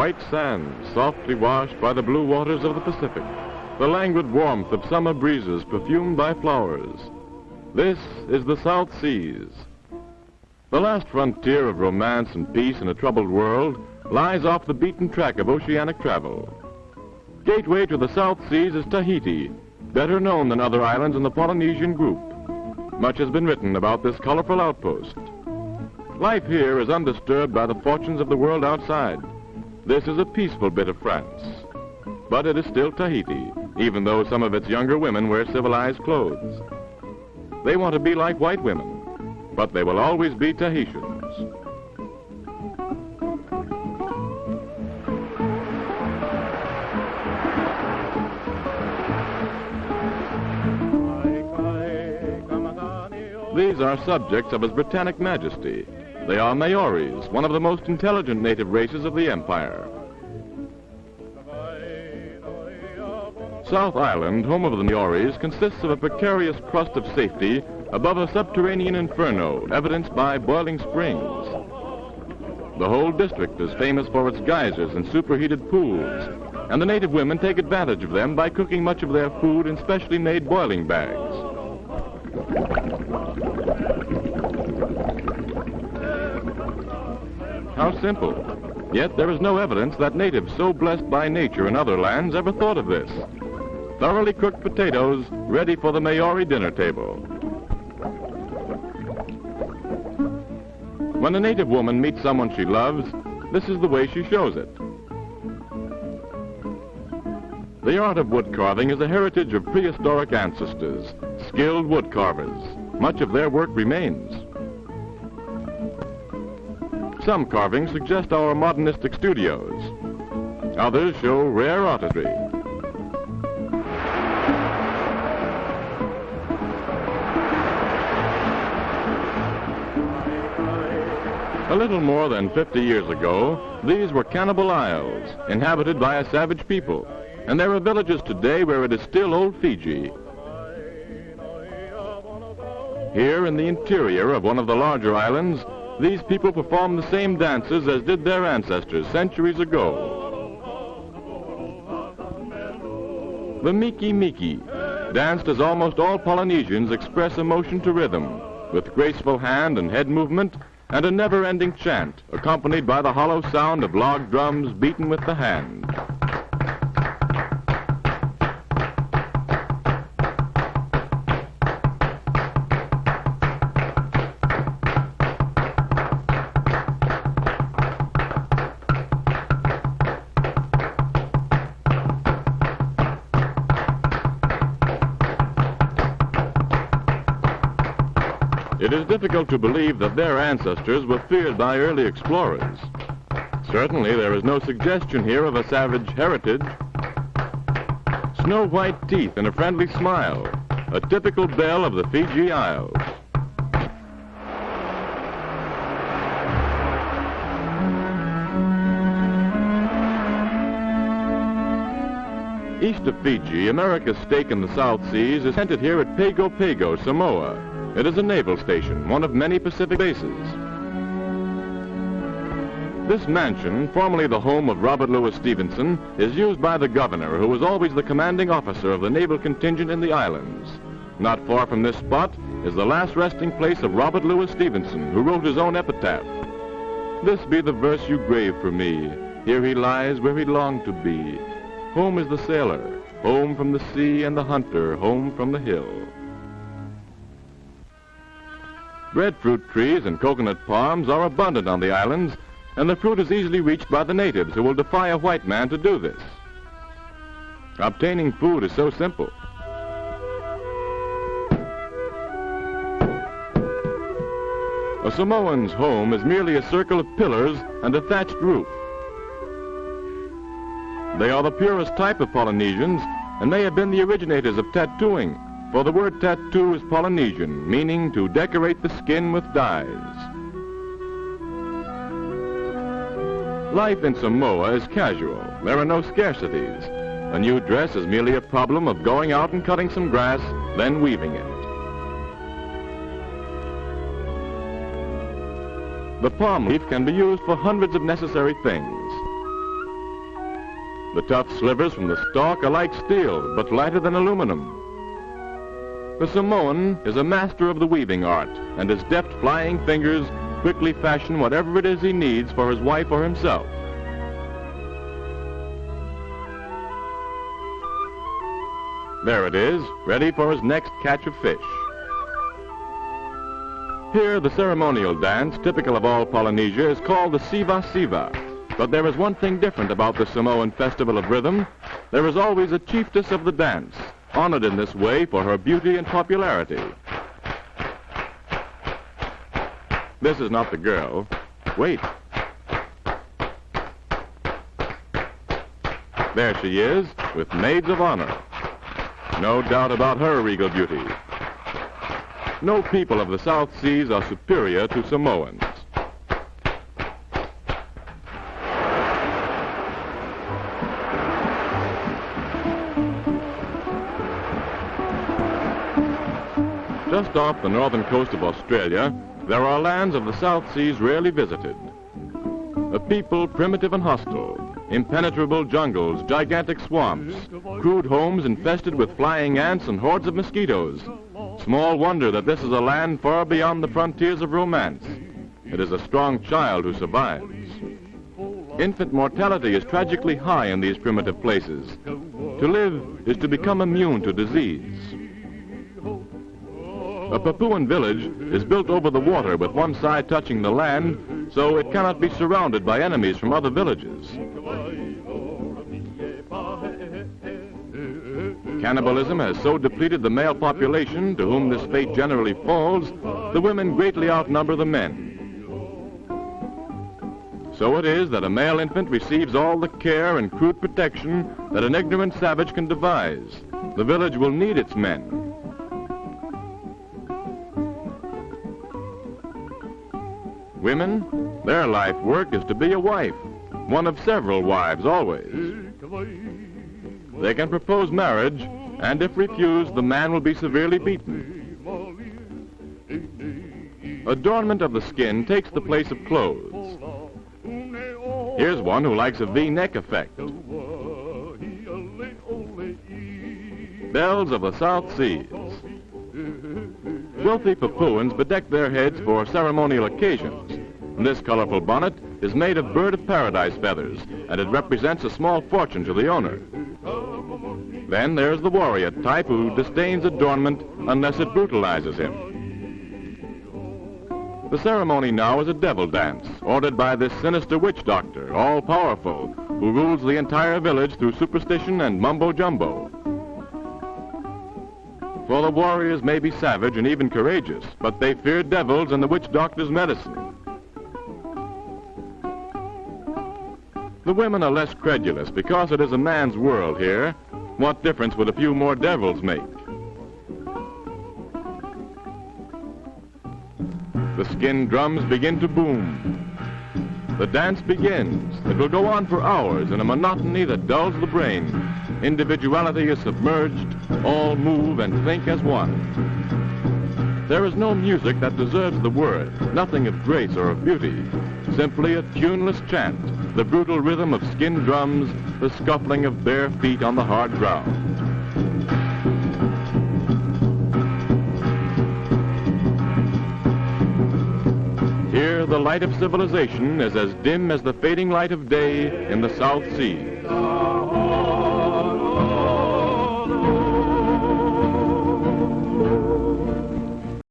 white sand, softly washed by the blue waters of the Pacific, the languid warmth of summer breezes perfumed by flowers. This is the South Seas. The last frontier of romance and peace in a troubled world lies off the beaten track of oceanic travel. Gateway to the South Seas is Tahiti, better known than other islands in the Polynesian group. Much has been written about this colorful outpost. Life here is undisturbed by the fortunes of the world outside. This is a peaceful bit of France. But it is still Tahiti, even though some of its younger women wear civilized clothes. They want to be like white women, but they will always be Tahitians. These are subjects of His Britannic Majesty. They are Maoris, one of the most intelligent native races of the empire. South Island, home of the Maoris, consists of a precarious crust of safety above a subterranean inferno, evidenced by boiling springs. The whole district is famous for its geysers and superheated pools, and the native women take advantage of them by cooking much of their food in specially made boiling bags. How simple. Yet there is no evidence that natives so blessed by nature in other lands ever thought of this. Thoroughly cooked potatoes ready for the Maori dinner table. When a native woman meets someone she loves, this is the way she shows it. The art of wood carving is a heritage of prehistoric ancestors, skilled wood carvers. Much of their work remains. Some carvings suggest our modernistic studios. Others show rare artistry. A little more than 50 years ago, these were cannibal isles, inhabited by a savage people, and there are villages today where it is still old Fiji. Here in the interior of one of the larger islands, these people perform the same dances as did their ancestors centuries ago. The Miki Miki, danced as almost all Polynesians express emotion to rhythm, with graceful hand and head movement and a never-ending chant accompanied by the hollow sound of log drums beaten with the hand. It is difficult to believe that their ancestors were feared by early explorers. Certainly there is no suggestion here of a savage heritage. Snow white teeth and a friendly smile, a typical belle of the Fiji Isles. East of Fiji, America's stake in the South Seas is centered here at Pago Pago, Samoa. It is a naval station, one of many Pacific bases. This mansion, formerly the home of Robert Louis Stevenson, is used by the governor, who was always the commanding officer of the naval contingent in the islands. Not far from this spot is the last resting place of Robert Louis Stevenson, who wrote his own epitaph. This be the verse you grave for me. Here he lies where he longed to be. Home is the sailor, home from the sea and the hunter, home from the hill. Breadfruit trees and coconut palms are abundant on the islands, and the fruit is easily reached by the natives who will defy a white man to do this. Obtaining food is so simple. A Samoan's home is merely a circle of pillars and a thatched roof. They are the purest type of Polynesians, and they have been the originators of tattooing, for the word tattoo is Polynesian, meaning to decorate the skin with dyes. Life in Samoa is casual. There are no scarcities. A new dress is merely a problem of going out and cutting some grass, then weaving it. The palm leaf can be used for hundreds of necessary things. The tough slivers from the stalk are like steel, but lighter than aluminum. The Samoan is a master of the weaving art, and his deft flying fingers quickly fashion whatever it is he needs for his wife or himself. There it is, ready for his next catch of fish. Here, the ceremonial dance, typical of all Polynesia, is called the Siva Siva. But there is one thing different about the Samoan Festival of Rhythm. There is always a chiefess of the dance, honored in this way for her beauty and popularity. This is not the girl. Wait. There she is, with maids of honor. No doubt about her regal beauty. No people of the South Seas are superior to Samoans. Just off the northern coast of Australia, there are lands of the South Seas rarely visited. A people primitive and hostile, impenetrable jungles, gigantic swamps, crude homes infested with flying ants and hordes of mosquitoes. Small wonder that this is a land far beyond the frontiers of romance. It is a strong child who survives. Infant mortality is tragically high in these primitive places. To live is to become immune to disease. A Papuan village is built over the water with one side touching the land, so it cannot be surrounded by enemies from other villages. Cannibalism has so depleted the male population, to whom this fate generally falls, the women greatly outnumber the men. So it is that a male infant receives all the care and crude protection that an ignorant savage can devise. The village will need its men. Women, their life work is to be a wife, one of several wives always. They can propose marriage, and if refused, the man will be severely beaten. Adornment of the skin takes the place of clothes. Here's one who likes a V-neck effect. Belles of the South Seas. Wealthy Papuans bedeck their heads for ceremonial occasions. This colorful bonnet is made of bird of paradise feathers, and it represents a small fortune to the owner. Then there's the warrior type who disdains adornment unless it brutalizes him. The ceremony now is a devil dance, ordered by this sinister witch doctor, all-powerful, who rules the entire village through superstition and mumbo-jumbo. For the warriors may be savage and even courageous, but they fear devils and the witch doctor's medicine. The women are less credulous because it is a man's world here. What difference would a few more devils make? The skin drums begin to boom. The dance begins. It will go on for hours in a monotony that dulls the brain. Individuality is submerged. All move and think as one. There is no music that deserves the word, nothing of grace or of beauty. Simply a tuneless chant, the brutal rhythm of skin drums, the scuffling of bare feet on the hard ground. Here, the light of civilization is as dim as the fading light of day in the South Seas.